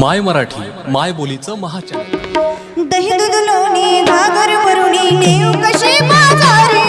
माय मराठी माय बोलीचं महाचार दही दूध लोणी वरुणी भरुणी नेऊ बाजारी?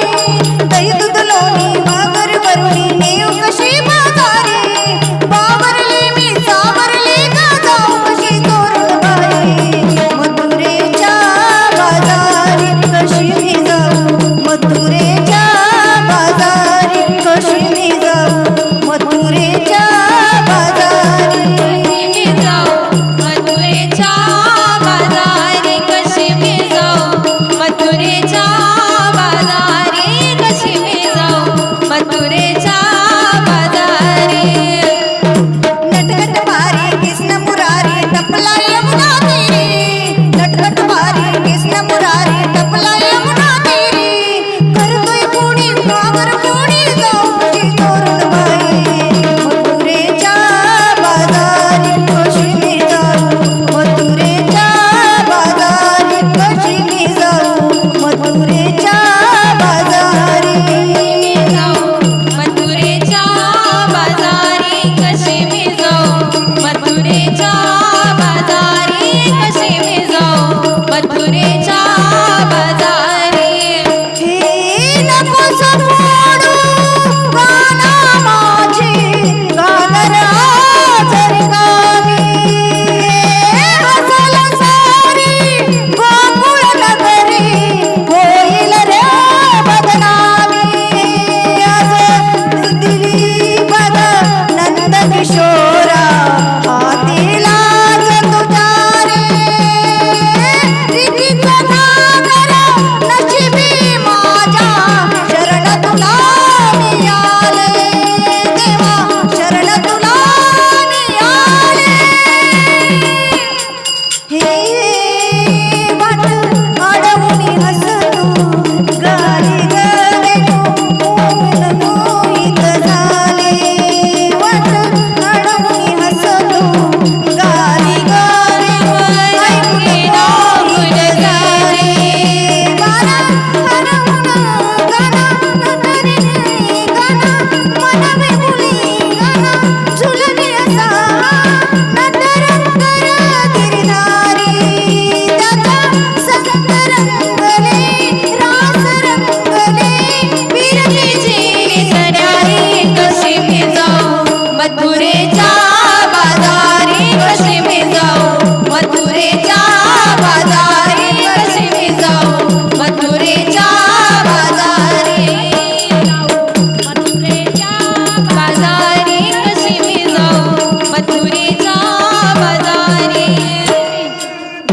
Hey.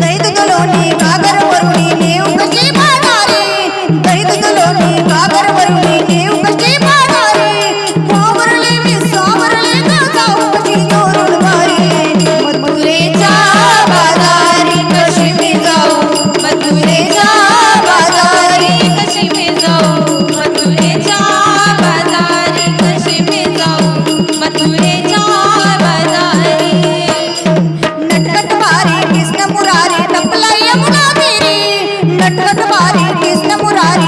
రైతులు నీ కాగర प्राणी